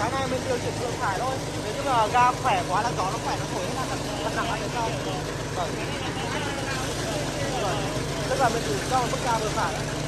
cái này mình điều chỉnh vừa thải thôi. Nếu như mà ga khỏe quá là gió nó khỏe, nó thổi hết là thật nặng ở phía sau vâng. vâng tức là mình chỉ cho một mức ga vừa phải.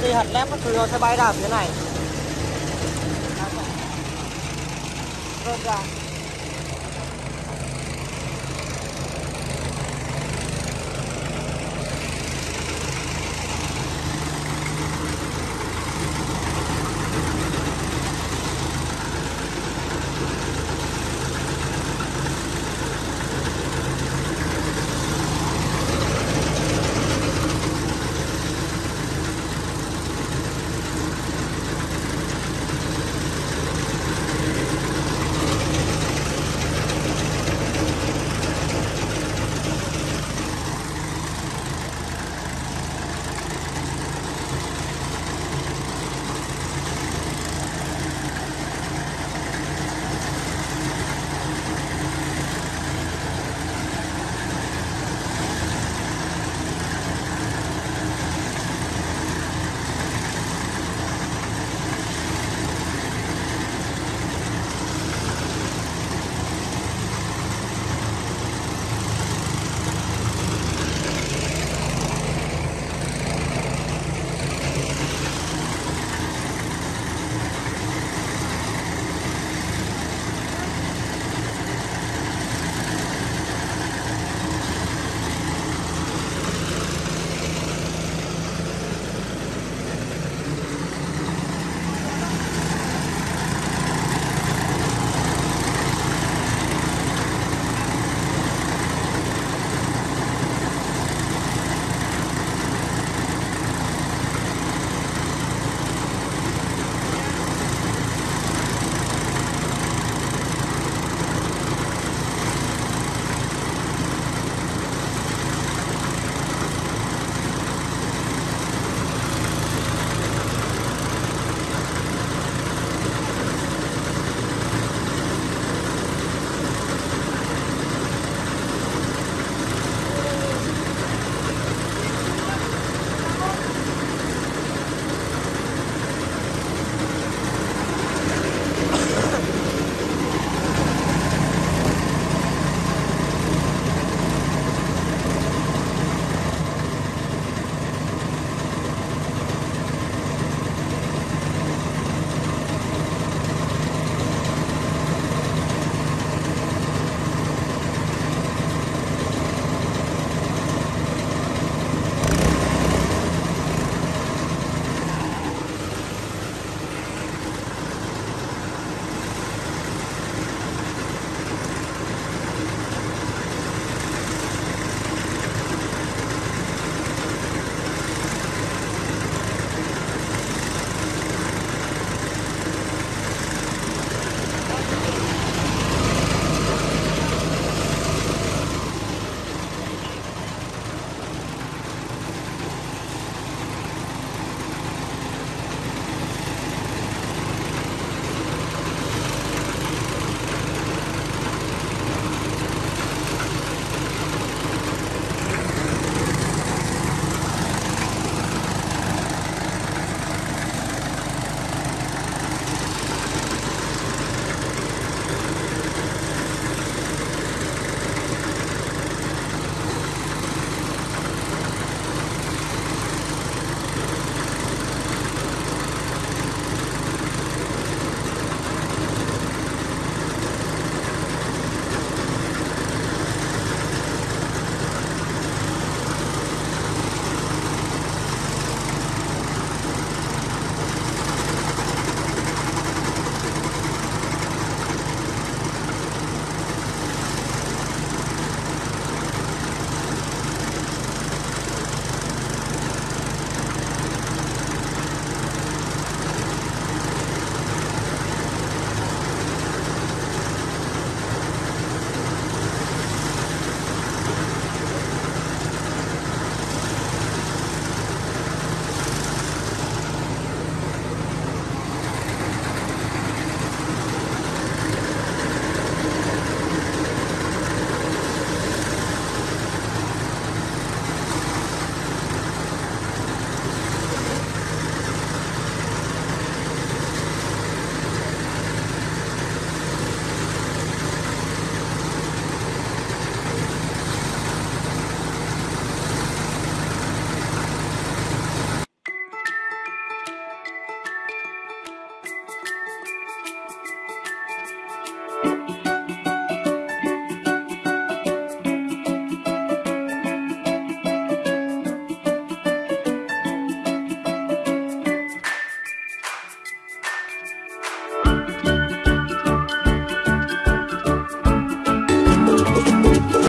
Đấy thì hạt lép các thứ nó sẽ bay ra phía này. Rớt ra